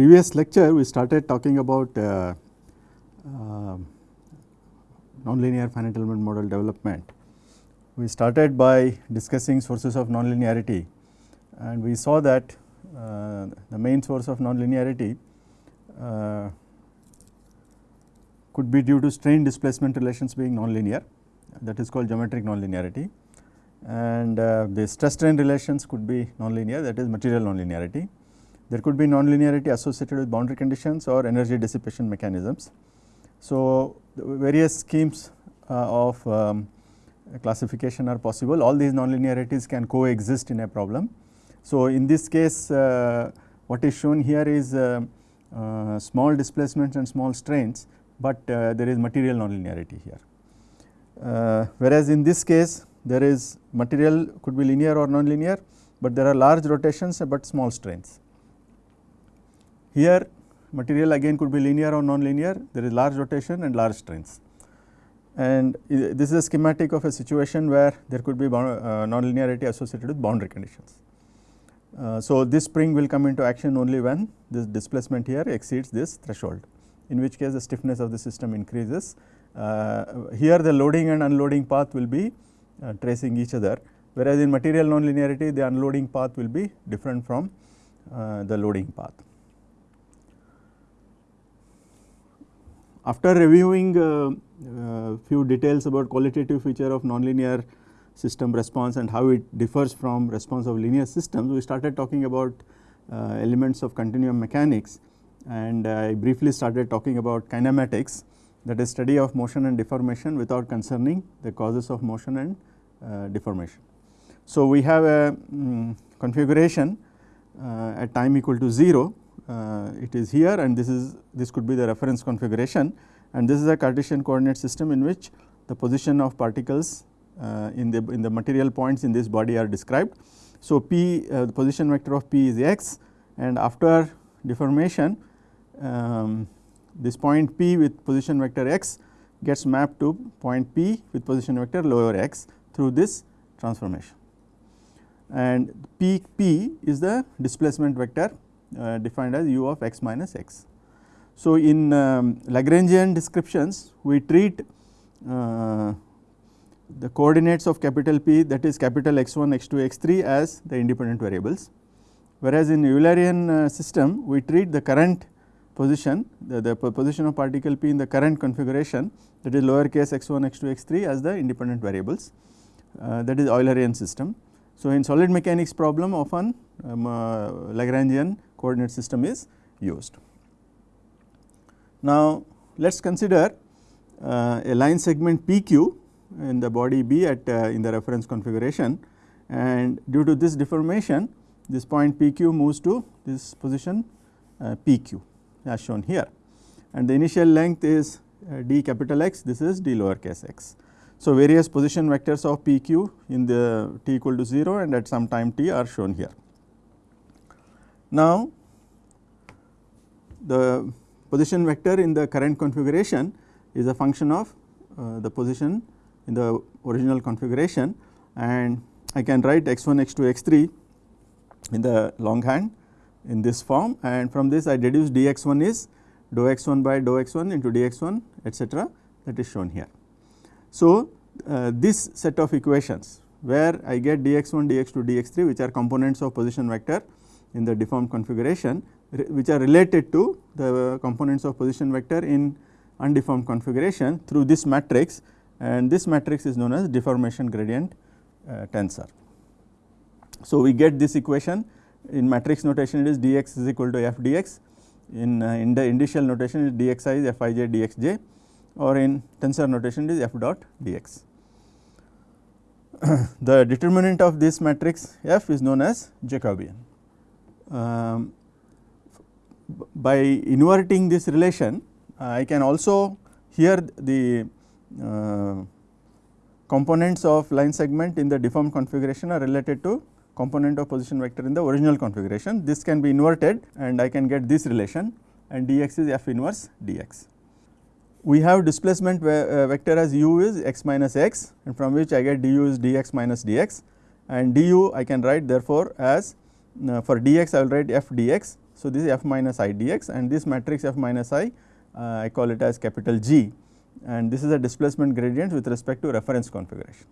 previous lecture we started talking about uh, uh, nonlinear finite element model development. We started by discussing sources of nonlinearity and we saw that uh, the main source of nonlinearity uh, could be due to strain displacement relations being nonlinear that is called geometric nonlinearity and uh, the stress strain relations could be nonlinear that is material nonlinearity. There could be nonlinearity associated with boundary conditions or energy dissipation mechanisms. So, various schemes uh, of um, classification are possible all these nonlinearities can coexist in a problem. So, in this case uh, what is shown here is uh, uh, small displacements and small strains, but uh, there is material nonlinearity here. Uh, whereas in this case there is material could be linear or nonlinear, but there are large rotations but small strains. Here material again could be linear or nonlinear, there is large rotation and large strains. And this is a schematic of a situation where there could be uh, nonlinearity associated with boundary conditions. Uh, so, this spring will come into action only when this displacement here exceeds this threshold, in which case the stiffness of the system increases. Uh, here the loading and unloading path will be uh, tracing each other, whereas in material nonlinearity the unloading path will be different from uh, the loading path. After reviewing uh, uh, few details about qualitative feature of nonlinear system response and how it differs from response of linear systems, we started talking about uh, elements of continuum mechanics and I briefly started talking about kinematics that is study of motion and deformation without concerning the causes of motion and uh, deformation. So, we have a um, configuration uh, at time equal to 0 uh, it is here and this is this could be the reference configuration and this is a Cartesian coordinate system in which the position of particles uh, in the in the material points in this body are described. So, p uh, the position vector of p is x and after deformation um, this point p with position vector x gets mapped to point p with position vector lower x through this transformation and p p is the displacement vector uh, defined as u of x minus x. So, in um, Lagrangian descriptions we treat uh, the coordinates of capital P that is capital x 1 x 2 x 3 as the independent variables, whereas in Eulerian uh, system we treat the current position the, the position of particle P in the current configuration that is lower case x 1 x 2 x 3 as the independent variables uh, that is Eulerian system. So, in solid mechanics problem often um, uh, Lagrangian coordinate system is used. Now, let us consider uh, a line segment PQ in the body B at uh, in the reference configuration and due to this deformation this point PQ moves to this position uh, PQ as shown here and the initial length is uh, d capital X this is d lowercase x. So, various position vectors of PQ in the t equal to 0 and at some time t are shown here. Now, the position vector in the current configuration is a function of uh, the position in the original configuration and I can write x 1 x 2 x 3 in the longhand in this form and from this I deduce dx 1 is dou x 1 by dou x 1 into dx 1 etcetera that is shown here. So, uh, this set of equations where I get dx 1 dx 2 dx 3 which are components of position vector in the deformed configuration which are related to the components of position vector in undeformed configuration through this matrix and this matrix is known as deformation gradient uh, tensor. So, we get this equation in matrix notation it is dx is equal to f dx in, uh, in the indicial notation is dxi is fij dxj or in tensor notation it is f dot dx. the determinant of this matrix f is known as Jacobian. Um, by inverting this relation uh, I can also here the uh, components of line segment in the deformed configuration are related to component of position vector in the original configuration. This can be inverted and I can get this relation and dx is f inverse dx. We have displacement uh, vector as u is x minus x and from which I get du is dx minus dx and du I can write therefore as uh, for dx I will write f dx. So, this is f minus i dx and this matrix f minus i uh, I call it as capital G and this is a displacement gradient with respect to reference configuration.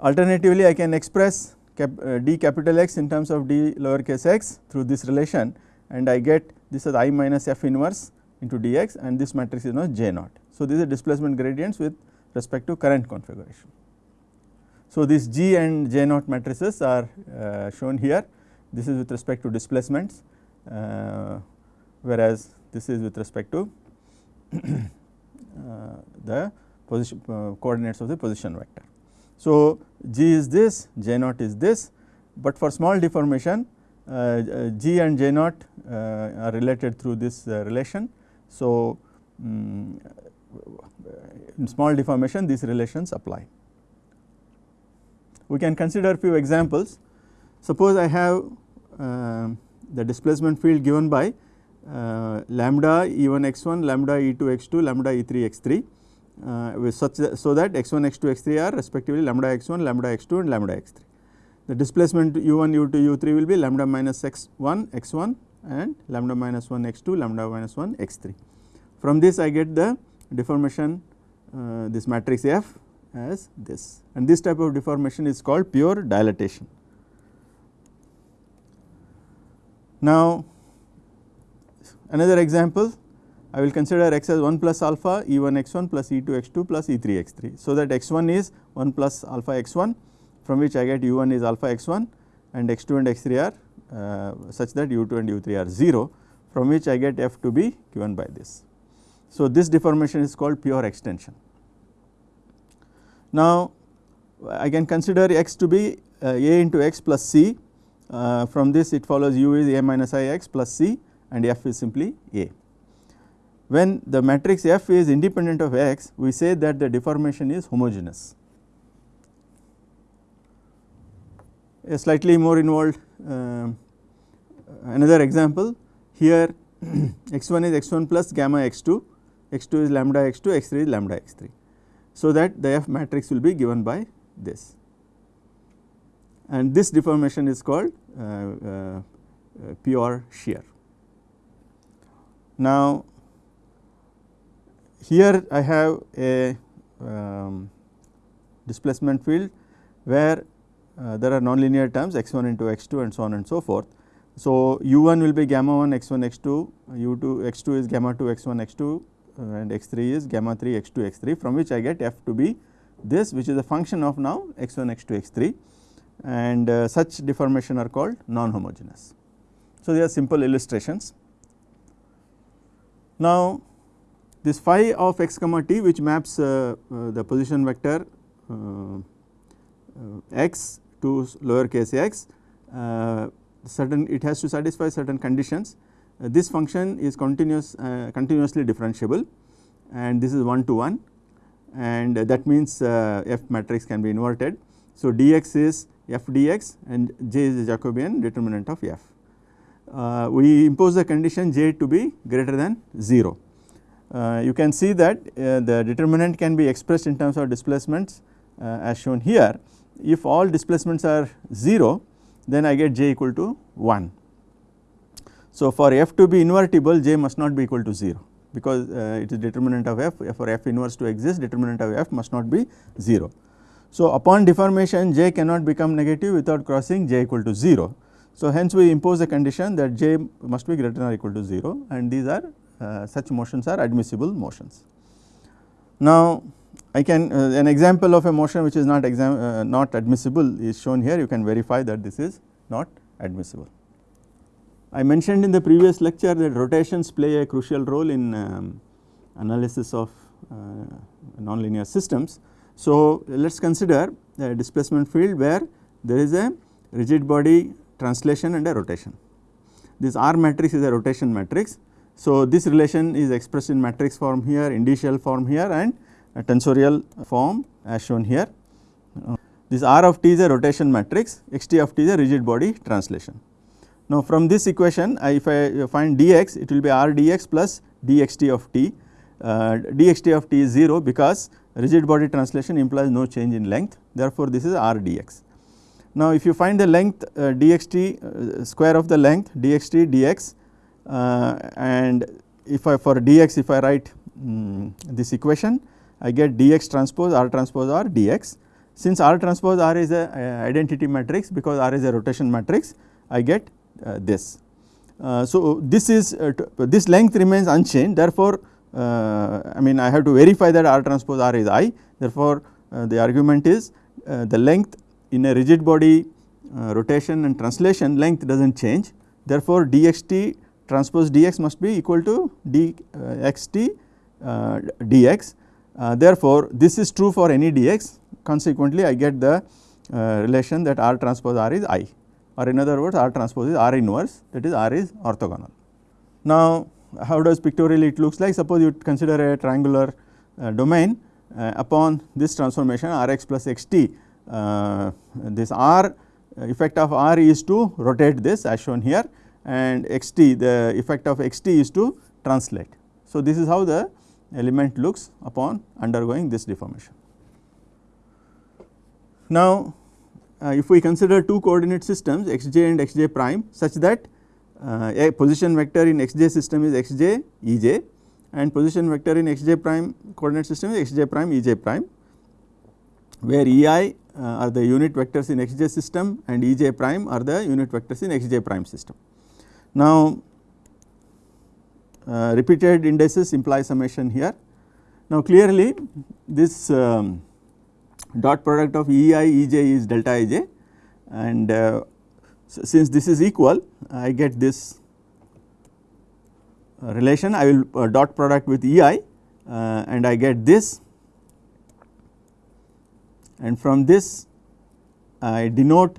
Alternatively, I can express cap, uh, d capital X in terms of d lowercase x through this relation and I get this is i minus f inverse into dx and this matrix is known as J naught. So, these are displacement gradients with respect to current configuration. So, these G and J naught matrices are uh, shown here this is with respect to displacements uh, whereas this is with respect to uh, the position uh, coordinates of the position vector. So, G is this, J naught is this, but for small deformation uh, G and J naught are related through this relation. So, um, in small deformation these relations apply. We can consider few examples. Suppose I have uh, the displacement field given by uh, lambda E1 x1, lambda E2 x2, lambda E3 x3 uh, with such that, so that x1, x2, x3 are respectively lambda x1, lambda x2 and lambda x3. The displacement u1, u2, u3 will be lambda minus x1, x1 and lambda minus 1 x2, lambda minus 1 x3. From this I get the deformation uh, this matrix F as this and this type of deformation is called pure dilatation. Now, another example I will consider x as 1 plus alpha E 1 x 1 plus E 2 x 2 plus E 3 x 3. So, that x 1 is 1 plus alpha x 1 from which I get u 1 is alpha x 1 and x 2 and x 3 are uh, such that u 2 and u 3 are 0 from which I get f to be given by this. So, this deformation is called pure extension. Now, I can consider x to be uh, a into x plus c uh, from this it follows u is a minus i x plus c and f is simply a. When the matrix f is independent of x we say that the deformation is homogeneous. A slightly more involved uh, another example here x1 is x1 plus gamma x2, x2 is lambda x2, x3 is lambda x3. So, that the f matrix will be given by this and this deformation is called uh, uh, pure shear. Now, here I have a um, displacement field where uh, there are nonlinear terms x 1 into x 2 and so on and so forth. So, u 1 will be gamma 1 x 1 x 2, u 2 x 2 is gamma 2 x 1 x 2 uh, and x 3 is gamma 3 x 2 x 3 from which I get f to be this which is a function of now x 1 x 2 x 3 and uh, such deformation are called non-homogeneous. So, they are simple illustrations. Now, this phi of x comma t which maps uh, uh, the position vector uh, uh, x to lowercase x uh, certain it has to satisfy certain conditions. This function is continuous continuously differentiable and this is 1 to 1 and that means f matrix can be inverted. So, dx is f dx and j is the Jacobian determinant of f. Uh, we impose the condition j to be greater than 0. Uh, you can see that uh, the determinant can be expressed in terms of displacements uh, as shown here. If all displacements are 0 then I get j equal to 1. So, for f to be invertible j must not be equal to 0 because uh, it is determinant of f for f inverse to exist determinant of f must not be 0. So, upon deformation j cannot become negative without crossing j equal to 0. So, hence we impose a condition that j must be greater than or equal to 0 and these are uh, such motions are admissible motions. Now, I can uh, an example of a motion which is not exam, uh, not admissible is shown here you can verify that this is not admissible. I mentioned in the previous lecture that rotations play a crucial role in um, analysis of uh, nonlinear systems. So, let us consider a displacement field where there is a rigid body translation and a rotation. This R matrix is a rotation matrix. So, this relation is expressed in matrix form here, indicial form here and tensorial form as shown here. Uh, this R of t is a rotation matrix, x t of t is a rigid body translation. Now, from this equation I, if I find dx it will be R dx plus dxt of t, uh, dxt of t is 0 because rigid body translation implies no change in length therefore, this is r dx. Now, if you find the length uh, dxt uh, square of the length dxt dx uh, and if I for dx if I write um, this equation I get dx transpose r transpose r dx. Since r transpose r is a, identity matrix because r is a rotation matrix I get uh, this. Uh, so, this is uh, this length remains unchanged. Therefore, uh, I mean I have to verify that r transpose r is i. Therefore, uh, the argument is uh, the length in a rigid body rotation and translation length does not change. Therefore, dxt transpose dx must be equal to dxt dx uh, therefore, this is true for any dx consequently I get the uh, relation that R transpose R is I or in other words R transpose is R inverse that is R is orthogonal. Now, how does pictorially it looks like suppose you consider a triangular uh, domain uh, upon this transformation R x plus x t uh, this R effect of R is to rotate this as shown here and x t the effect of x t is to translate. So, this is how the element looks upon undergoing this deformation. Now, uh, if we consider two coordinate systems xj and xj prime such that uh, a position vector in xj system is xj ej and position vector in xj prime coordinate system is xj prime ej prime where ei uh, are the unit vectors in xj system and ej prime are the unit vectors in xj prime system. Now, uh, repeated indices imply summation here. Now, clearly this um, dot product of E i E j is delta I j. And uh, so since this is equal I get this uh, relation. I will uh, dot product with E i uh, and I get this. And from this I denote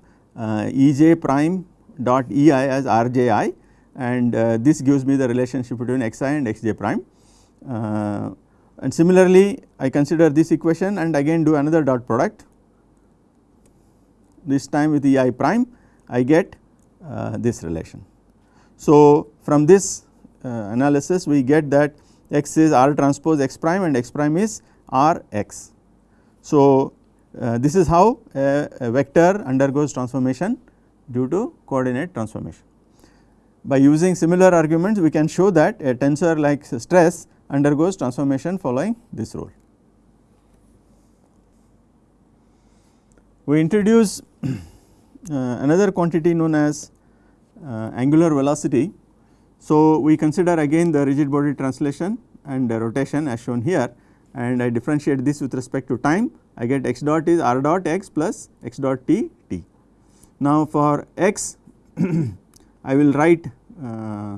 E j prime dot E i as R j i. And uh, this gives me the relationship between xi and xj prime. Uh, and similarly, I consider this equation and again do another dot product this time with ei prime I get uh, this relation. So, from this uh, analysis we get that x is r transpose x prime and x prime is r x. So, uh, this is how a, a vector undergoes transformation due to coordinate transformation. By using similar arguments we can show that a tensor like stress undergoes transformation following this rule. We introduce uh, another quantity known as uh, angular velocity. So, we consider again the rigid body translation and rotation as shown here and I differentiate this with respect to time I get x dot is r dot x plus x dot t t. Now, for x I will write uh,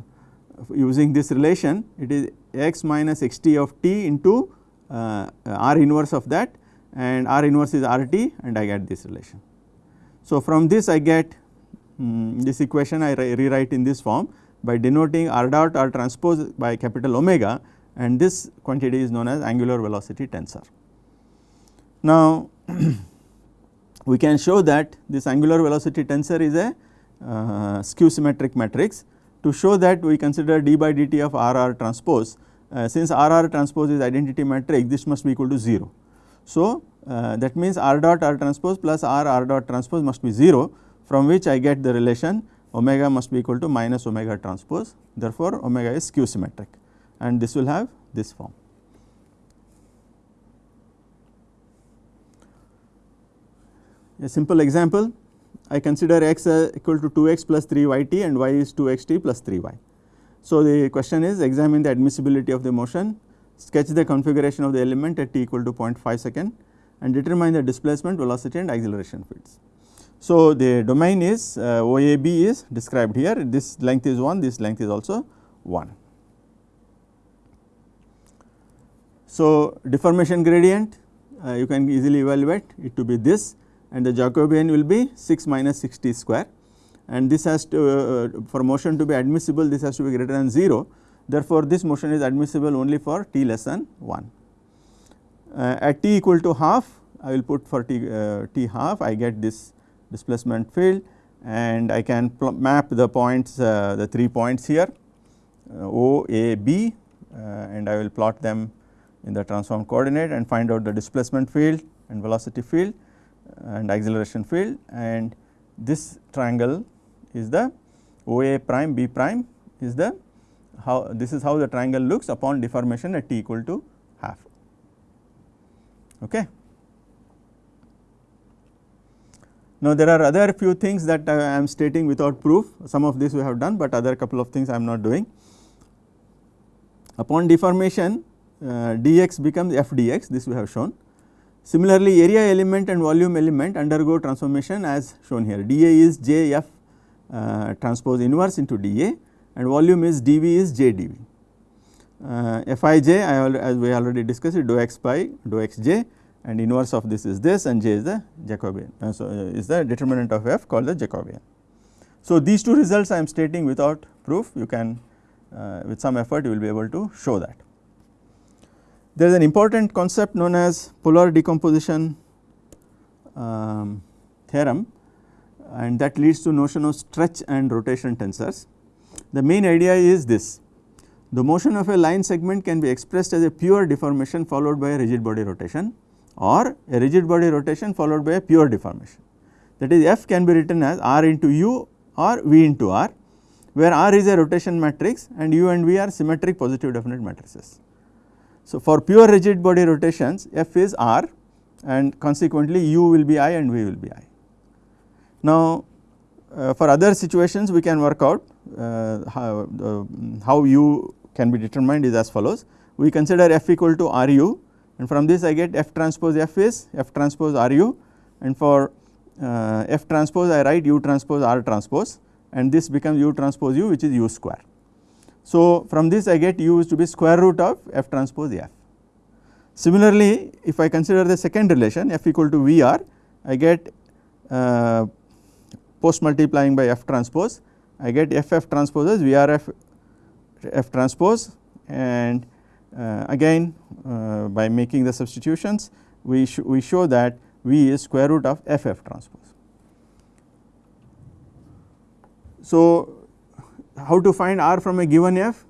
using this relation it is x minus x t of t into uh, r inverse of that and r inverse is r t and I get this relation. So, from this I get um, this equation I rewrite in this form by denoting r dot r transpose by capital omega and this quantity is known as angular velocity tensor. Now, we can show that this angular velocity tensor is a uh, skew symmetric matrix. To show that we consider d by dt of R R transpose uh, since R R transpose is identity matrix this must be equal to 0. So, uh, that means R dot R transpose plus R R dot transpose must be 0 from which I get the relation omega must be equal to minus omega transpose therefore, omega is skew symmetric and this will have this form. A simple example I consider x uh, equal to 2x plus 3 yt and y is 2xt plus 3y. So, the question is examine the admissibility of the motion, sketch the configuration of the element at t equal to 0.5 second and determine the displacement, velocity and acceleration fields. So, the domain is uh, OAB is described here, this length is 1, this length is also 1. So, deformation gradient uh, you can easily evaluate it to be this and the Jacobian will be 6 minus 60 square. And this has to uh, for motion to be admissible this has to be greater than 0 therefore, this motion is admissible only for t less than 1. Uh, at t equal to half I will put for t, uh, t half. I get this displacement field and I can map the points uh, the 3 points here uh, O, A, B uh, and I will plot them in the transformed coordinate and find out the displacement field and velocity field and acceleration field and this triangle is the OA prime B prime is the how this is how the triangle looks upon deformation at t equal to half. Okay. Now, there are other few things that I am stating without proof some of this we have done, but other couple of things I am not doing. Upon deformation uh, dx becomes f dx this we have shown. Similarly, area element and volume element undergo transformation as shown here dA is j f uh, transpose inverse into dA and volume is dV is j dV. Uh, Fij I as we already discussed it dou x by dou xj and inverse of this is this and j is the Jacobian. Uh, so, uh, is the determinant of f called the Jacobian. So, these two results I am stating without proof you can uh, with some effort you will be able to show that. There is an important concept known as polar decomposition um, theorem and that leads to notion of stretch and rotation tensors. The main idea is this the motion of a line segment can be expressed as a pure deformation followed by a rigid body rotation or a rigid body rotation followed by a pure deformation. That is f can be written as r into u or v into r where r is a rotation matrix and u and v are symmetric positive definite matrices. So, for pure rigid body rotations f is r and consequently u will be i and v will be i. Now, uh, for other situations we can work out uh, how, uh, how u can be determined is as follows. We consider f equal to r u and from this I get f transpose f is f transpose r u and for uh, f transpose I write u transpose r transpose and this becomes u transpose u which is u square. So, from this I get u is to be square root of f transpose f. Similarly, if I consider the second relation f equal to Vr, I get uh, post multiplying by f transpose, I get f f transpose as Vrf f transpose and uh, again uh, by making the substitutions we, sh we show that V is square root of f f transpose. So, how to find r from a given f?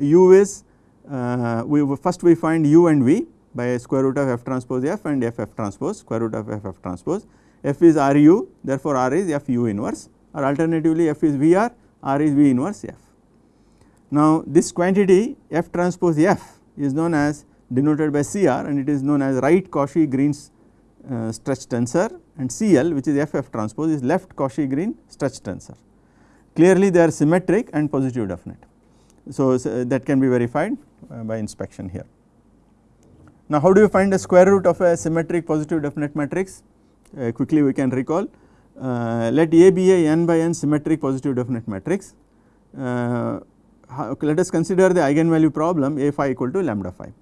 u is uh, we first we find u and v by square root of f transpose f and f f transpose square root of f f transpose. f is r u therefore, r is f u inverse or alternatively f is v r, r is v inverse f. Now, this quantity f transpose f is known as denoted by C r and it is known as right Cauchy Green's uh, stretch tensor and C l which is f f transpose is left Cauchy Green stretch tensor. Clearly they are symmetric and positive definite. So, so that can be verified uh, by inspection here. Now, how do you find the square root of a symmetric positive definite matrix? Uh, quickly we can recall uh, let A be a n by n symmetric positive definite matrix. Uh, let us consider the eigenvalue problem A phi equal to lambda phi.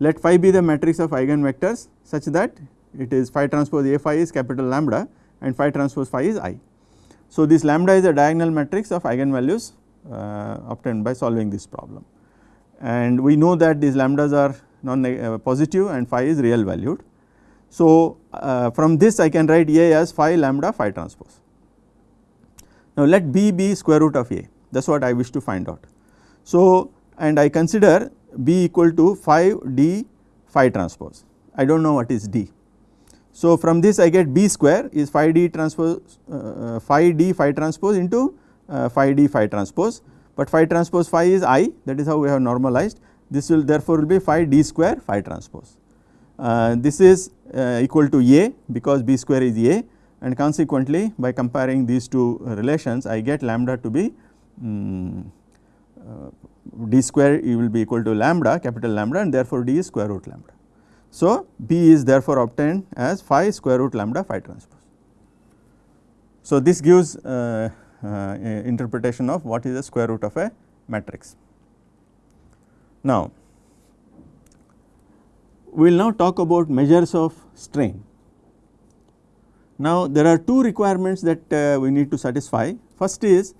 Let phi be the matrix of eigenvectors such that it is phi transpose A phi is capital lambda and phi transpose phi is i. So, this lambda is a diagonal matrix of eigenvalues uh, obtained by solving this problem and we know that these lambdas are non uh, positive and phi is real valued. So, uh, from this I can write A as phi lambda phi transpose. Now, let B be square root of A that is what I wish to find out. So, and I consider B equal to phi d phi transpose I do not know what is d so, from this I get B square is phi d transpose uh, uh, phi d phi transpose into uh, phi d phi transpose, but phi transpose phi is i that is how we have normalized this will therefore will be phi d square phi transpose. Uh, this is uh, equal to a because b square is a and consequently by comparing these two relations I get lambda to be um, d square will be equal to lambda capital lambda and therefore d is square root lambda. So, B is therefore obtained as phi square root lambda phi transpose. So, this gives uh, uh, interpretation of what is the square root of a matrix. Now, we will now talk about measures of strain. Now, there are two requirements that uh, we need to satisfy. First is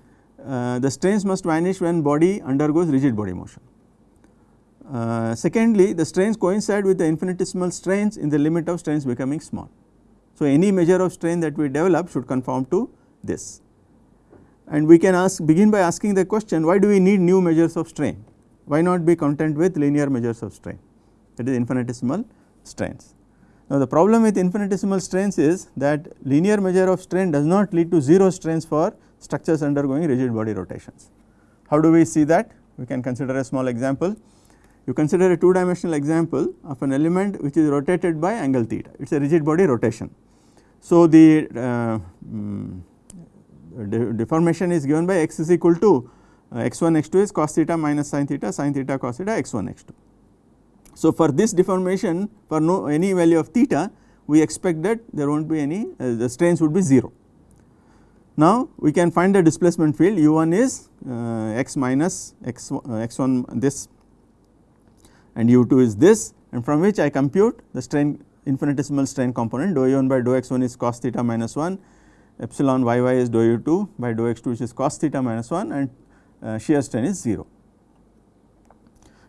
uh, the strains must vanish when body undergoes rigid body motion. Uh, secondly, the strains coincide with the infinitesimal strains in the limit of strains becoming small. So, any measure of strain that we develop should conform to this. And we can ask begin by asking the question why do we need new measures of strain? Why not be content with linear measures of strain that is infinitesimal strains. Now, the problem with infinitesimal strains is that linear measure of strain does not lead to 0 strains for structures undergoing rigid body rotations. How do we see that? We can consider a small example. You consider a two dimensional example of an element which is rotated by angle theta, it is a rigid body rotation. So, the uh, um, de deformation is given by x is equal to uh, x 1 x 2 is cos theta minus sin theta sin theta cos theta x 1 x 2. So, for this deformation for no any value of theta we expect that there will not be any uh, the strains would be 0. Now, we can find the displacement field u 1 is uh, x minus x, uh, x 1 this and u 2 is this and from which I compute the strain infinitesimal strain component dou u 1 by dou x 1 is cos theta minus 1 epsilon y y is dou u 2 by dou x 2 which is cos theta minus 1 and uh, shear strain is 0.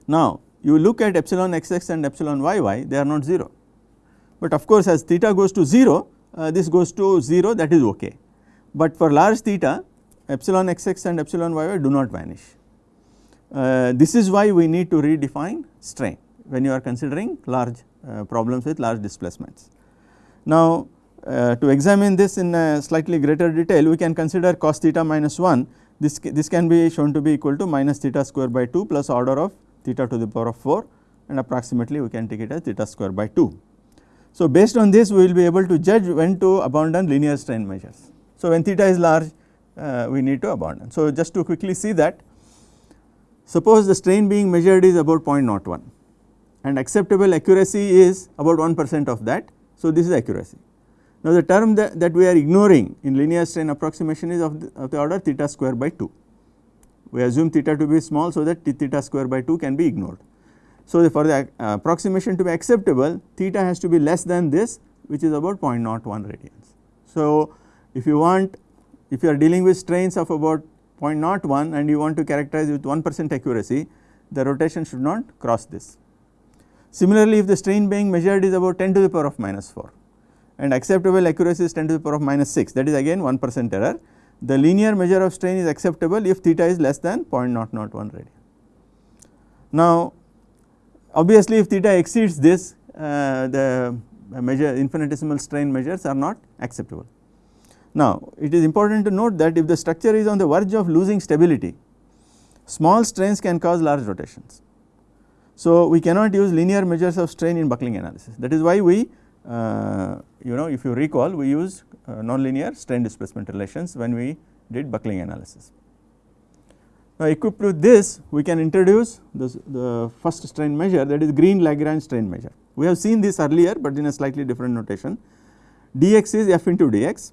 Now, you look at epsilon x x and epsilon y y they are not 0, but of course as theta goes to 0 uh, this goes to 0 that is ok, but for large theta epsilon x x and epsilon y y do not vanish. Uh, this is why we need to redefine strain when you are considering large uh, problems with large displacements. Now, uh, to examine this in slightly greater detail we can consider cos theta minus 1 this, this can be shown to be equal to minus theta square by 2 plus order of theta to the power of 4 and approximately we can take it as theta square by 2. So, based on this we will be able to judge when to abandon linear strain measures. So, when theta is large uh, we need to abandon. So, just to quickly see that suppose the strain being measured is about 0.01 and acceptable accuracy is about 1 percent of that. So, this is accuracy. Now, the term that, that we are ignoring in linear strain approximation is of the, of the order theta square by 2 we assume theta to be small so that theta square by 2 can be ignored. So, for the uh, approximation to be acceptable theta has to be less than this which is about 0.01 radians. So, if you want if you are dealing with strains of about 0.01 and you want to characterize with 1 percent accuracy the rotation should not cross this. Similarly, if the strain being measured is about 10 to the power of minus 4 and acceptable accuracy is 10 to the power of minus 6 that is again 1 percent error the linear measure of strain is acceptable if theta is less than 0.001 radian. Now, obviously if theta exceeds this uh, the measure infinitesimal strain measures are not acceptable. Now, it is important to note that if the structure is on the verge of losing stability, small strains can cause large rotations. So, we cannot use linear measures of strain in buckling analysis that is why we uh, you know if you recall we used uh, nonlinear strain displacement relations when we did buckling analysis. Now, equipped with this we can introduce this, the first strain measure that is green Lagrange strain measure. We have seen this earlier, but in a slightly different notation dx is f into dx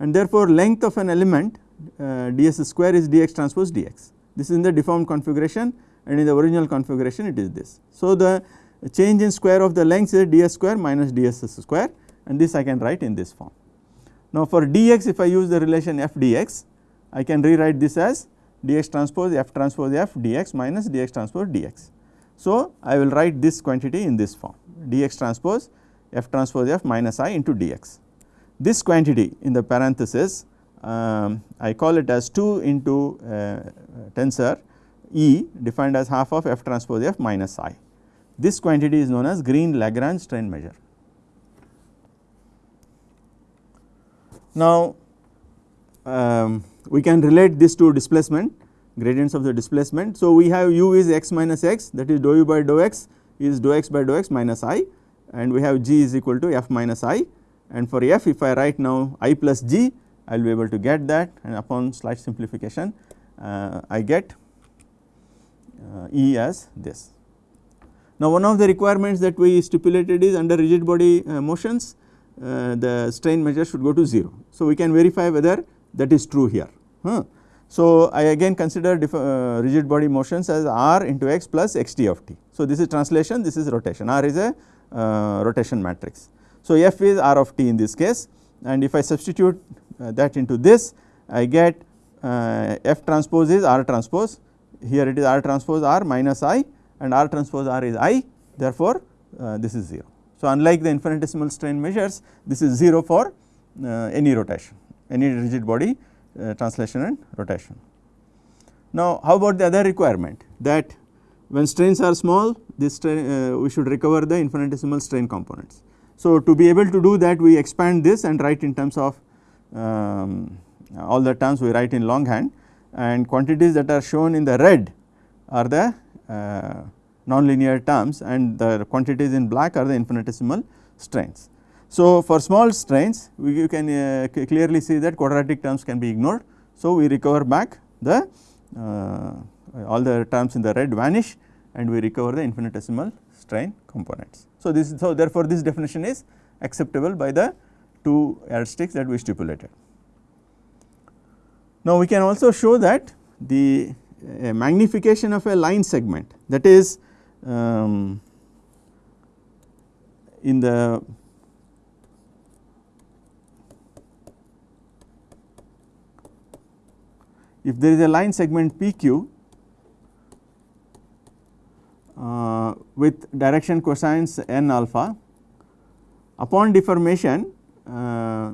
and therefore, length of an element uh, ds square is dx transpose dx. This is in the deformed configuration and in the original configuration it is this. So, the change in square of the length is ds square minus ds square and this I can write in this form. Now, for dx if I use the relation f dx I can rewrite this as dx transpose f transpose f dx minus dx transpose dx. So, I will write this quantity in this form dx transpose f transpose f minus i into dx. This quantity in the parenthesis um, I call it as 2 into uh, tensor E defined as half of f transpose f minus i. This quantity is known as green Lagrange strain measure. Now, um, we can relate this to displacement gradients of the displacement. So, we have u is x minus x that is dou u by dou x is dou x by dou x minus i and we have g is equal to f minus i and for f if I write now i plus g I will be able to get that and upon slight simplification uh, I get uh, E as this. Now, one of the requirements that we stipulated is under rigid body uh, motions uh, the strain measure should go to 0. So, we can verify whether that is true here. Huh. So, I again consider uh, rigid body motions as r into x plus x t of t. So, this is translation this is rotation r is a uh, rotation matrix. So, f is r of t in this case and if I substitute uh, that into this I get uh, f transpose is r transpose here it is r transpose r minus i and r transpose r is i therefore, this is 0. So, unlike the infinitesimal strain measures this is 0 for uh, any rotation any rigid body uh, translation and rotation. Now, how about the other requirement that when strains are small this strain uh, we should recover the infinitesimal strain components. So, to be able to do that we expand this and write in terms of um, all the terms we write in longhand and quantities that are shown in the red are the uh, nonlinear terms and the quantities in black are the infinitesimal strains. So, for small strains we, you can uh, clearly see that quadratic terms can be ignored. So, we recover back the uh, all the terms in the red vanish and we recover the infinitesimal strain components. So, this so therefore, this definition is acceptable by the two yardsticks that we stipulated. Now, we can also show that the magnification of a line segment that is um, in the if there is a line segment PQ uh, with direction cosines n alpha upon deformation uh,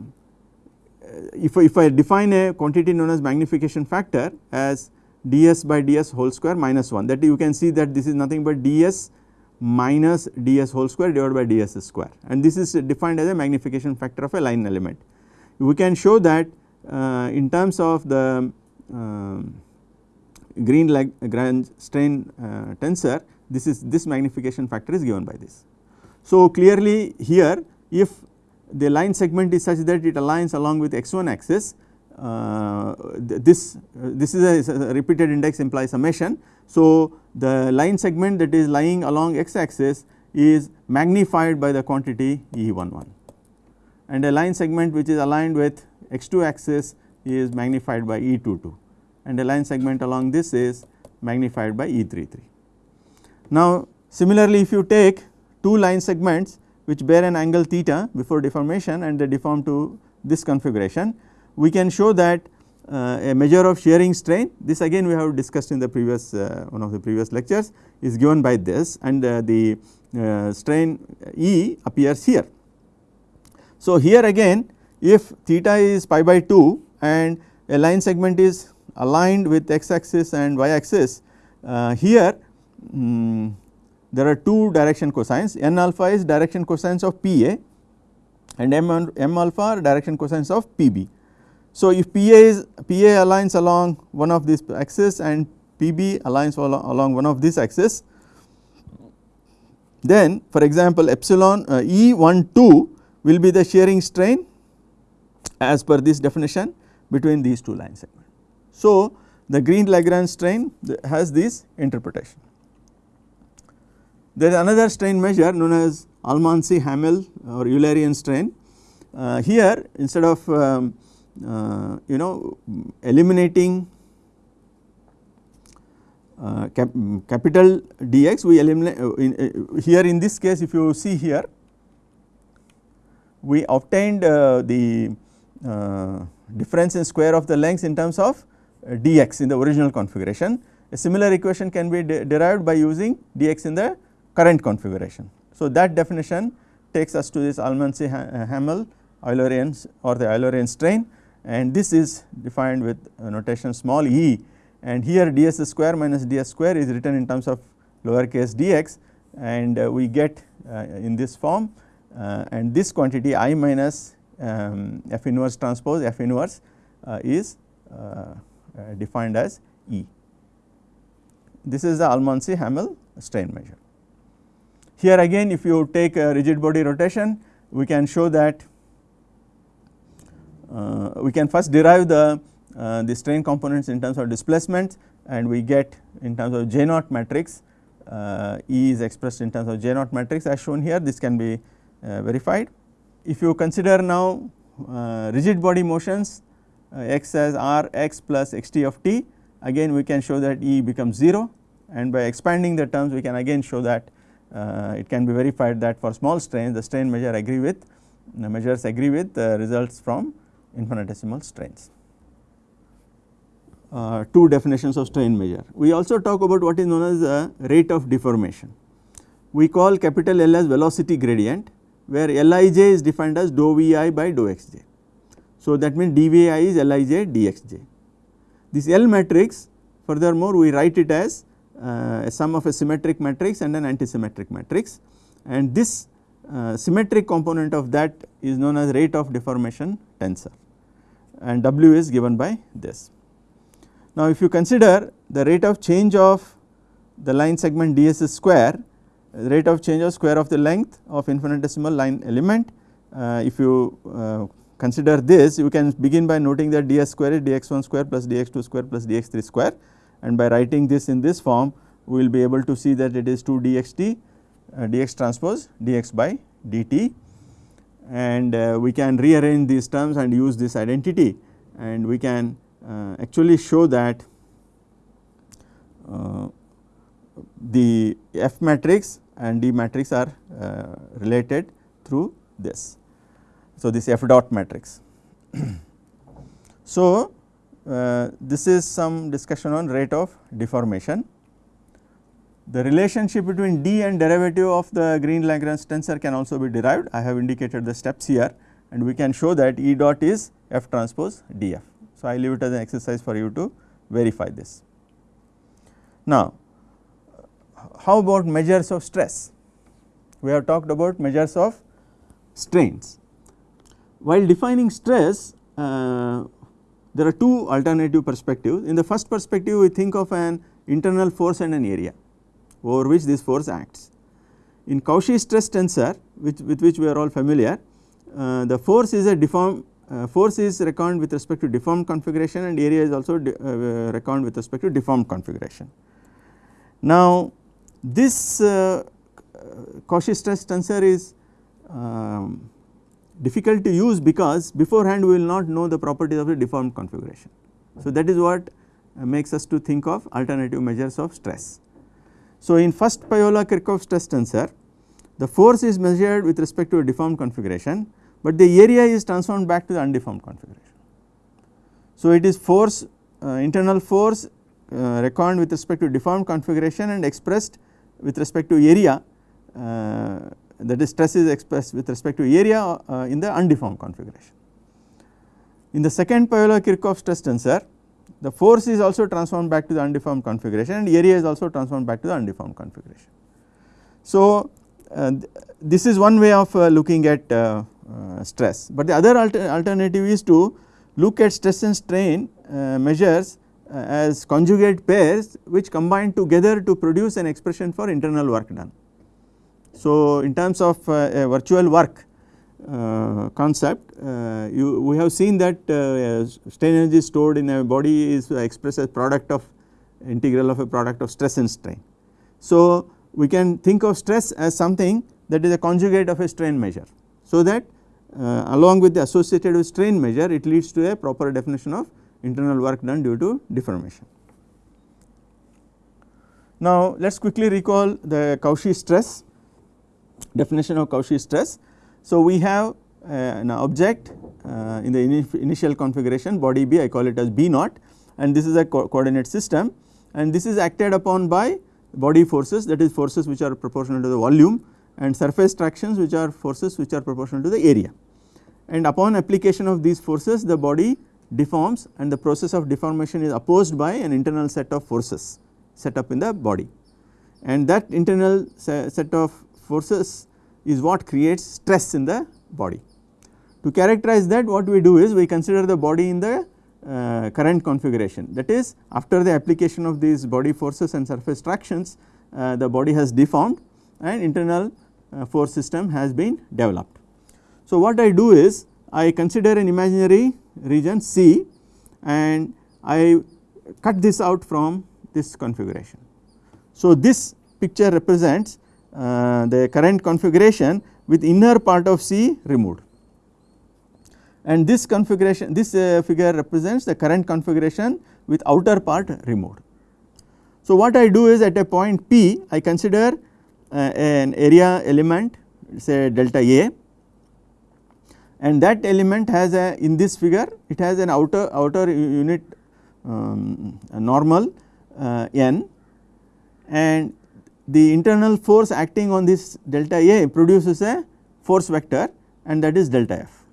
if, if I define a quantity known as magnification factor as ds by ds whole square minus 1 that you can see that this is nothing but ds minus ds whole square divided by ds square and this is defined as a magnification factor of a line element. We can show that uh, in terms of the uh, green Lagrange strain uh, tensor this is this magnification factor is given by this. So, clearly here if the line segment is such that it aligns along with x1 axis uh, this this is a, a, repeated index implies summation. So, the line segment that is lying along x axis is magnified by the quantity E11 and a line segment which is aligned with x2 axis is magnified by E22 and a line segment along this is magnified by E33. Now, similarly if you take two line segments which bear an angle theta before deformation and they deform to this configuration, we can show that uh, a measure of shearing strain this again we have discussed in the previous uh, one of the previous lectures is given by this and uh, the uh, strain E appears here. So, here again if theta is pi by 2 and a line segment is aligned with x axis and y axis uh, here um, there are two direction cosines n alpha is direction cosines of P A and m, m alpha are direction cosines of P B. So, if P A is P A aligns along one of these axis and P B aligns along one of these axis then for example epsilon uh, E 1 2 will be the shearing strain as per this definition between these two line segments. So, the Green Lagrange strain has this interpretation. There is another strain measure known as Almansi-Hamel or Eulerian strain. Uh, here instead of um, uh, you know eliminating uh, cap capital dx we eliminate uh, in, uh, here in this case if you see here we obtained uh, the difference in square of the lengths in terms of dx in the original configuration. A similar equation can be de derived by using dx in the current configuration. So, that definition takes us to this Almansi-Hamel Eulerian or the Eulerian strain and this is defined with notation small e and here ds square minus ds square is written in terms of lower case dx and uh, we get uh, in this form uh, and this quantity i minus um, f inverse transpose f inverse uh, is uh, uh, defined as e. This is the Almansi-Hamel strain measure. Here again if you take a rigid body rotation we can show that uh, we can first derive the, uh, the strain components in terms of displacement and we get in terms of J naught matrix uh, E is expressed in terms of J naught matrix as shown here this can be uh, verified. If you consider now uh, rigid body motions uh, x as r x plus x t of t again we can show that E becomes 0 and by expanding the terms we can again show that it can be verified that for small strains the strain measure agree with the measures agree with the results from infinitesimal strains. Uh, two definitions of strain measure. We also talk about what is known as the rate of deformation. We call capital L as velocity gradient where Lij is defined as dou Vi by dou Xj. So, that means dVi is Lij dxj. This L matrix furthermore we write it as uh, a sum of a symmetric matrix and an antisymmetric matrix. And this uh, symmetric component of that is known as rate of deformation tensor. And W is given by this. Now if you consider the rate of change of the line segment ds square rate of change of square of the length of infinitesimal line element uh, if you uh, consider this you can begin by noting that ds square is dx1 square plus dx2 square plus dx3 square and by writing this in this form we will be able to see that it is 2 dxt uh, dx transpose dx by dt and uh, we can rearrange these terms and use this identity and we can uh, actually show that uh, the F matrix and D matrix are uh, related through this. So, this F dot matrix. so, uh, this is some discussion on rate of deformation. The relationship between D and derivative of the Green Lagrange tensor can also be derived. I have indicated the steps here and we can show that E dot is F transpose df. So, I leave it as an exercise for you to verify this. Now, how about measures of stress? We have talked about measures of strains. While defining stress, uh, there are two alternative perspectives. In the first perspective, we think of an internal force and an area over which this force acts. In Cauchy stress tensor which with which we are all familiar, uh, the force is a deformed uh, force is reckoned with respect to deformed configuration and area is also uh, reckoned with respect to deformed configuration. Now this uh, Cauchy stress tensor is um, difficult to use because beforehand we will not know the properties of the deformed configuration. So that is what uh, makes us to think of alternative measures of stress. So, in first Piola Kirchhoff stress tensor the force is measured with respect to a deformed configuration, but the area is transformed back to the undeformed configuration. So, it is force uh, internal force uh, reckoned with respect to deformed configuration and expressed with respect to area uh, that is stress is expressed with respect to area uh, in the undeformed configuration. In the second Piola Kirchhoff stress tensor the force is also transformed back to the undeformed configuration and area is also transformed back to the undeformed configuration. So, uh, th this is one way of uh, looking at uh, uh stress, but the other alter alternative is to look at stress and strain uh, measures as conjugate pairs which combine together to produce an expression for internal work done. So, in terms of a virtual work uh, concept uh, you we have seen that uh, strain energy stored in a body is expressed as product of integral of a product of stress and strain. So, we can think of stress as something that is a conjugate of a strain measure. So, that uh, along with the associated with strain measure it leads to a proper definition of internal work done due to deformation. Now, let us quickly recall the Cauchy stress definition of Cauchy stress. So, we have uh, an object uh, in the initial configuration body B I call it as B naught and this is a co coordinate system and this is acted upon by body forces that is forces which are proportional to the volume and surface tractions which are forces which are proportional to the area. And upon application of these forces the body deforms and the process of deformation is opposed by an internal set of forces set up in the body and that internal set of forces is what creates stress in the body. To characterize that what we do is we consider the body in the uh, current configuration that is after the application of these body forces and surface tractions uh, the body has deformed and internal uh, force system has been developed. So, what I do is I consider an imaginary region C and I cut this out from this configuration. So, this picture represents the current configuration with inner part of C removed. And this configuration this uh, figure represents the current configuration with outer part removed. So, what I do is at a point P I consider uh, an area element say delta A. And that element has a in this figure it has an outer outer unit um, normal uh, n. And the internal force acting on this delta A produces a force vector and that is delta F.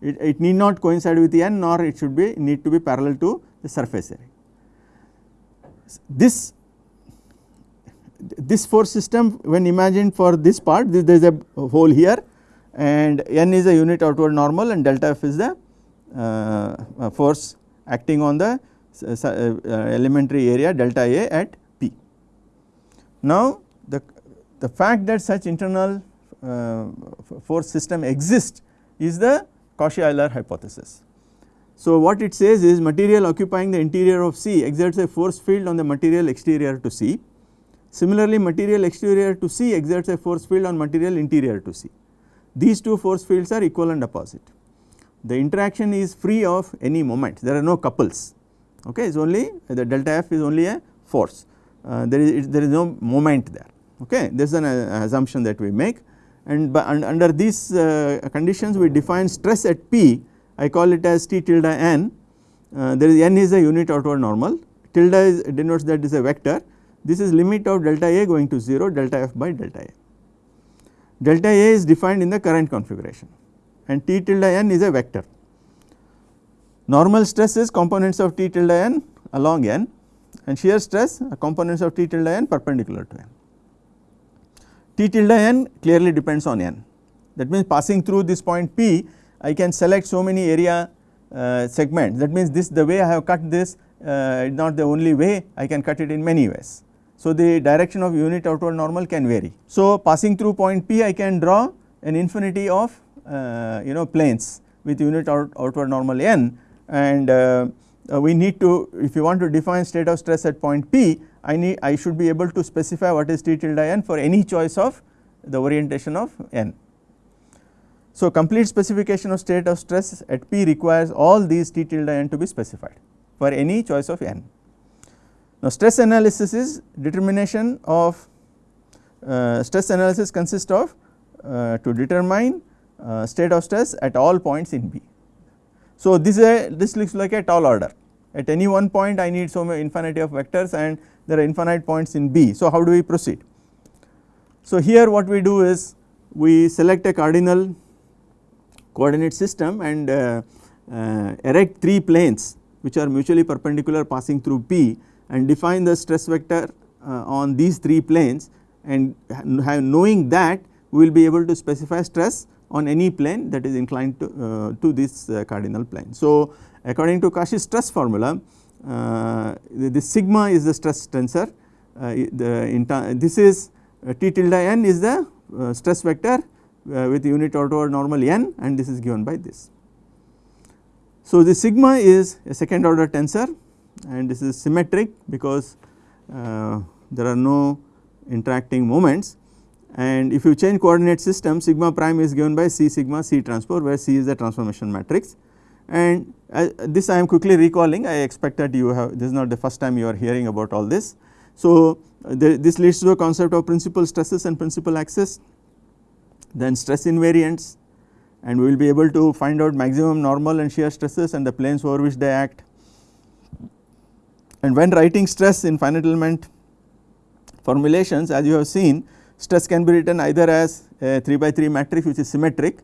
It, it need not coincide with n nor it should be need to be parallel to the surface area. This this force system when imagined for this part there is a hole here and n is a unit outward normal and delta f is the uh, force acting on the uh, uh, elementary area delta A at. Now the, the fact that such internal uh, force system exists is the Cauchy-Euler hypothesis. So what it says is material occupying the interior of C exerts a force field on the material exterior to C. Similarly material exterior to C exerts a force field on material interior to C. These two force fields are equal and opposite. The interaction is free of any moment, there are no couples, okay, it is only the delta f is only a force, uh, there is there is no moment there, okay. This is an uh, assumption that we make. And, by, under these uh, conditions we define stress at P, I call it as T tilde n, uh, there is n is a unit outward normal, tilde is denotes that is a vector, this is limit of delta A going to 0 delta f by delta A. Delta A is defined in the current configuration. And T tilde n is a vector. Normal stress is components of T tilde n along n and shear stress are components of T tilde n perpendicular to n. T tilde n clearly depends on n that means passing through this point P I can select so many area uh, segments that means this the way I have cut this uh, not the only way I can cut it in many ways. So the direction of unit outward normal can vary. So passing through point P I can draw an infinity of uh, you know planes with unit out, outward normal n and uh, we need to if you want to define state of stress at point P I need I should be able to specify what is T tilde n for any choice of the orientation of n. So complete specification of state of stress at P requires all these T tilde n to be specified for any choice of n. Now stress analysis is determination of uh, stress analysis consists of uh, to determine uh, state of stress at all points in B. So this is a this looks like a tall order at any one point I need so infinity of vectors and there are infinite points in B. So how do we proceed? So here what we do is we select a cardinal coordinate system and uh, uh, erect 3 planes which are mutually perpendicular passing through P and define the stress vector uh, on these 3 planes and knowing that we will be able to specify stress on any plane that is inclined to, uh, to this uh, cardinal plane. So according to Cauchy's stress formula uh, the, the, sigma is the stress tensor uh, the this is uh, T tilde n is the uh, stress vector with unit outward normal n and this is given by this. So the sigma is a second order tensor and this is symmetric because there are no interacting moments and if you change coordinate system sigma prime is given by C sigma C transpose where C is the transformation matrix and uh, this I am quickly recalling I expect that you have this is not the first time you are hearing about all this. So uh, this leads to a concept of principal stresses and principal axis then stress invariants and we will be able to find out maximum normal and shear stresses and the planes over which they act. And when writing stress in finite element formulations as you have seen stress can be written either as a 3 by 3 matrix which is symmetric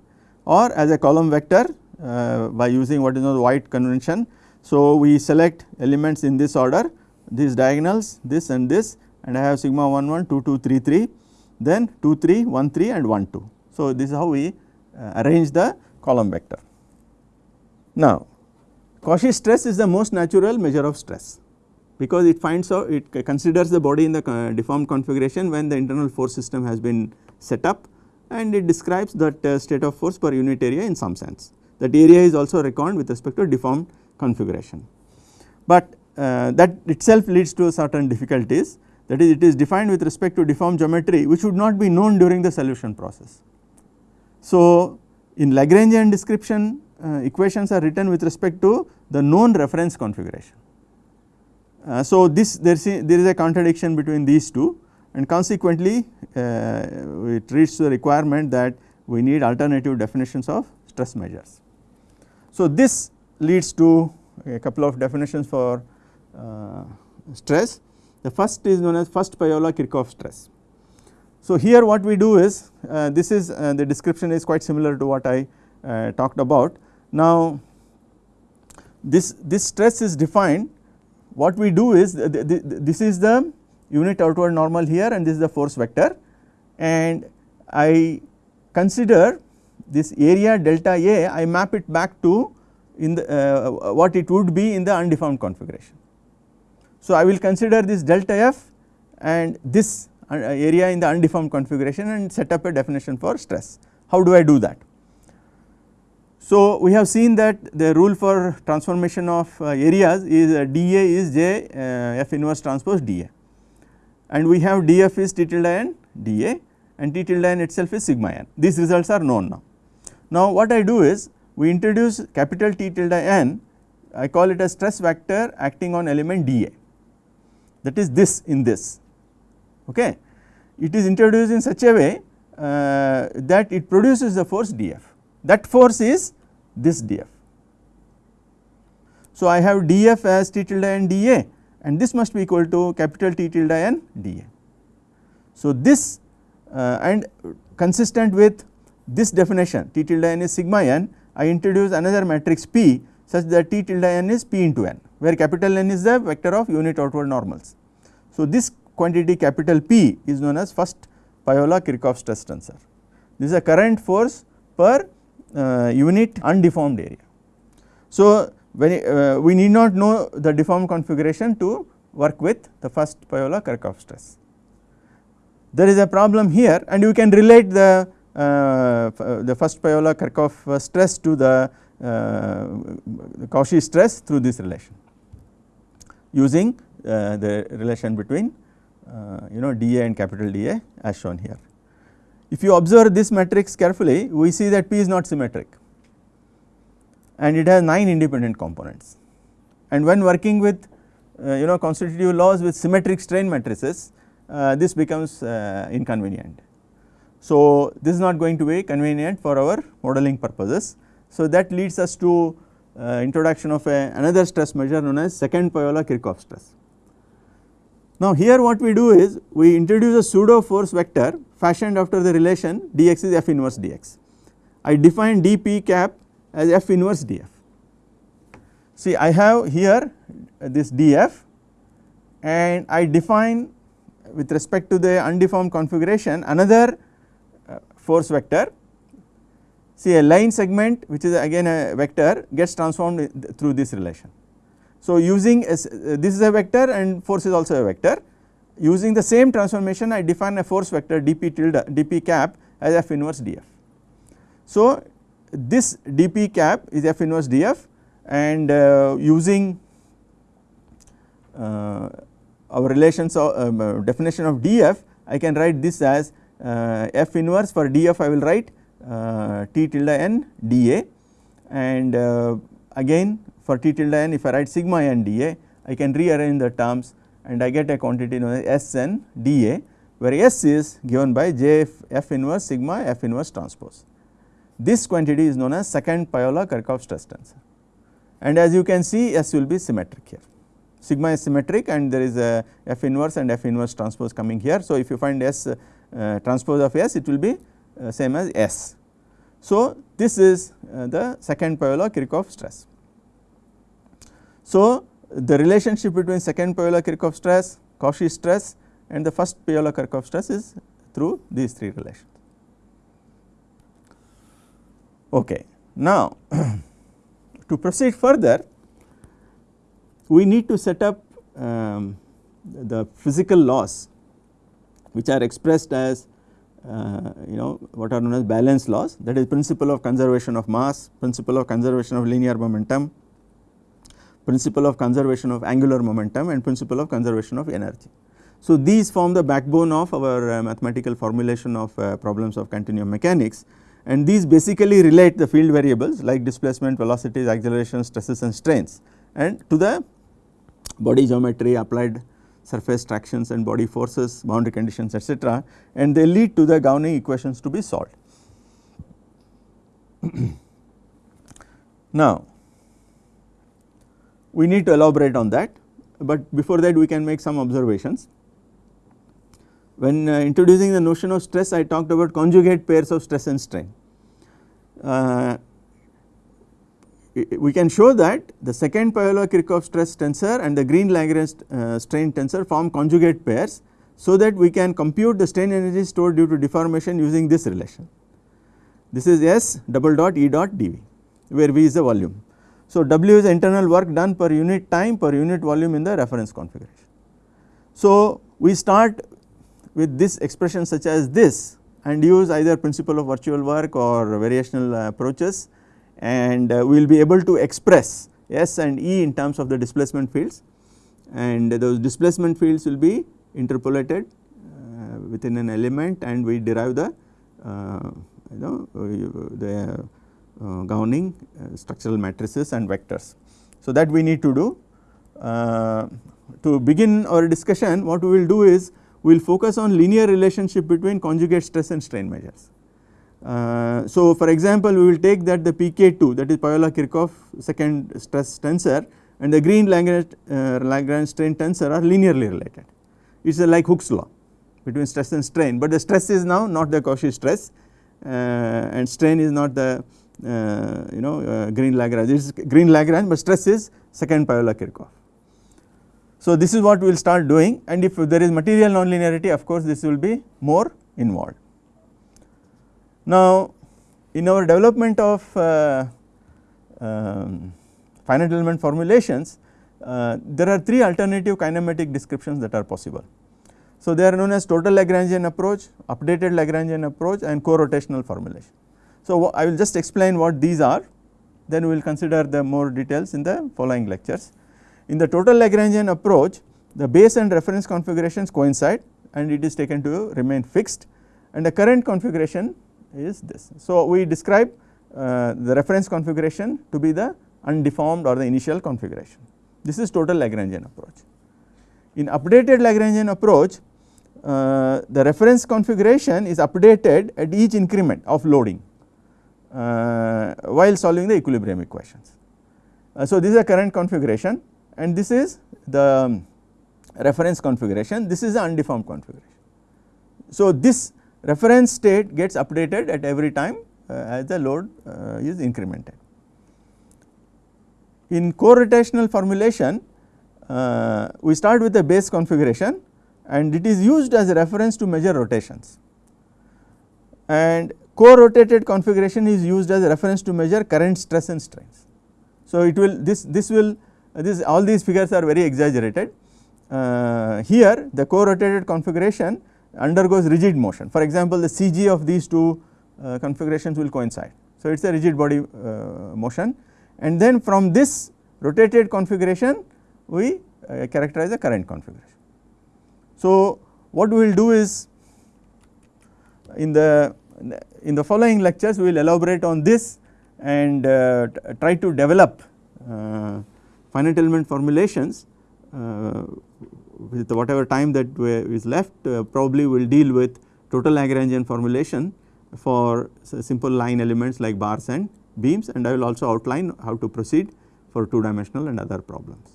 or as a column vector uh, by using what is known as Voigt convention. So we select elements in this order these diagonals this and this and I have sigma 1 1 2 2 3 3 then 2 3 1 3 and 1 2. So this is how we uh, arrange the column vector. Now Cauchy stress is the most natural measure of stress because it finds out it considers the body in the deformed configuration when the internal force system has been set up and it describes that uh, state of force per unit area in some sense that area is also reckoned with respect to deformed configuration. But uh, that itself leads to certain difficulties that is it is defined with respect to deformed geometry which would not be known during the solution process. So in Lagrangian description uh, equations are written with respect to the known reference configuration uh, so this there is, a, there is a contradiction between these two and consequently uh, it leads to the requirement that we need alternative definitions of stress measures. So this leads to a couple of definitions for uh, stress. The first is known as first Piola Kirchhoff stress. So here what we do is uh, this is uh, the description is quite similar to what I uh, talked about. Now this this stress is defined what we do is this is the unit outward normal here and this is the force vector and I consider this area delta A I map it back to in the uh, what it would be in the undeformed configuration. So, I will consider this delta f and this uh, area in the undeformed configuration and set up a definition for stress. How do I do that? So, we have seen that the rule for transformation of uh, areas is uh, dA is J uh, F inverse transpose dA and we have dF is T tilde n dA and T tilde n itself is sigma n. These results are known now. Now what I do is we introduce capital T tilde n I call it a stress vector acting on element dA that is this in this. Okay. It is introduced in such a way uh, that it produces the force dF that force is this dF. So, I have dF as T tilde n dA and this must be equal to capital T tilde n dA. So, this uh, and consistent with this definition T tilde n is sigma n I introduce another matrix P such that T tilde n is P into n where capital N is the vector of unit outward normals. So, this quantity capital P is known as first Piola Kirchhoff stress tensor. This is a current force per unit undeformed area. So, when uh, we need not know the deformed configuration to work with the first Piola Kirchhoff stress. There is a problem here and you can relate the uh, the first Piola Kirchhoff stress to the uh, Cauchy stress through this relation using uh, the relation between uh, you know dA and capital dA as shown here. If you observe this matrix carefully we see that P is not symmetric and it has 9 independent components and when working with uh, you know constitutive laws with symmetric strain matrices uh, this becomes uh, inconvenient. So, this is not going to be convenient for our modeling purposes. So, that leads us to uh, introduction of a, another stress measure known as second Piola Kirchhoff stress. Now here what we do is we introduce a pseudo force vector fashioned after the relation dx is f inverse dx. I define dp cap as f inverse df. See I have here this df and I define with respect to the undeformed configuration another uh, force vector see a line segment which is again a vector gets transformed through this relation. So, using uh, this is a vector and force is also a vector using the same transformation I define a force vector dp tilde dp cap as f inverse df. So, this dp cap is f inverse df and uh, using uh, our relations of um, uh, definition of df I can write this as uh, f inverse for df I will write uh, t tilde n dA and uh, again for t tilde n if I write sigma n dA I can rearrange the terms and I get a quantity known as S n dA where S is given by J F inverse sigma f inverse transpose. This quantity is known as second Piola Kirchhoff stress tensor and as you can see S will be symmetric here. Sigma is symmetric and there is a f inverse and f inverse transpose coming here. So, if you find S uh, transpose of S it will be uh, same as S. So, this is uh, the second Piola Kirchhoff stress. So, the relationship between second Piola Kirchhoff stress, Cauchy stress and the first Piola Kirchhoff stress is through these three relations. Okay. Now, to proceed further we need to set up um, the physical laws which are expressed as uh, you know what are known as balance laws that is principle of conservation of mass, principle of conservation of linear momentum, principle of conservation of angular momentum and principle of conservation of energy. So, these form the backbone of our uh, mathematical formulation of uh, problems of continuum mechanics and these basically relate the field variables like displacement, velocities, accelerations, stresses and strains and to the body geometry applied surface tractions and body forces, boundary conditions etc. and they lead to the governing equations to be solved. now we need to elaborate on that, but before that we can make some observations. When uh, introducing the notion of stress I talked about conjugate pairs of stress and strain. Uh, we can show that the second Piola-Kirchhoff stress tensor and the Green-Lagrange uh, strain tensor form conjugate pairs so that we can compute the strain energy stored due to deformation using this relation. This is S double dot E dot dV where V is the volume. So, W is internal work done per unit time per unit volume in the reference configuration. So, we start with this expression such as this and use either principle of virtual work or variational approaches and uh, we will be able to express S and E in terms of the displacement fields and those displacement fields will be interpolated uh, within an element and we derive the uh, you know the uh, gowning uh, structural matrices and vectors. So, that we need to do. Uh, to begin our discussion what we will do is we will focus on linear relationship between conjugate stress and strain measures. Uh, so, for example, we will take that the PK2 that is Piola-Kirchhoff second stress tensor and the Green Lagrange, uh, Lagrange strain tensor are linearly related. It is like Hooke's law between stress and strain, but the stress is now not the Cauchy stress uh, and strain is not the you know uh, Green Lagrange. It is Green Lagrange, but stress is second Piola-Kirchhoff. So, this is what we will start doing and if there is material nonlinearity of course, this will be more involved. Now, in our development of uh, um, finite element formulations, uh, there are three alternative kinematic descriptions that are possible. So, they are known as total Lagrangian approach, updated Lagrangian approach and co-rotational formulation. So, I will just explain what these are then we will consider the more details in the following lectures. In the total Lagrangian approach the base and reference configurations coincide and it is taken to remain fixed and the current configuration is this. So, we describe uh, the reference configuration to be the undeformed or the initial configuration. This is total Lagrangian approach. In updated Lagrangian approach, uh, the reference configuration is updated at each increment of loading while solving the equilibrium equations. Uh, so, this is a current configuration and this is the reference configuration, this is the undeformed configuration. So, this reference state gets updated at every time uh, as the load uh, is incremented. In co-rotational formulation uh, we start with the base configuration and it is used as a reference to measure rotations and co-rotated configuration is used as a reference to measure current stress and strains. So, it will this this will this all these figures are very exaggerated uh, here the co-rotated configuration undergoes rigid motion. For example, the CG of these two uh, configurations will coincide. So, it is a rigid body uh, motion and then from this rotated configuration we uh, characterize the current configuration. So, what we will do is in the in the following lectures we will elaborate on this and uh, try to develop uh, finite element formulations uh, with whatever time that is left probably we will deal with total Lagrangian formulation for simple line elements like bars and beams and I will also outline how to proceed for 2 dimensional and other problems.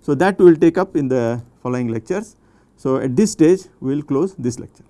So, that we will take up in the following lectures. So, at this stage we will close this lecture.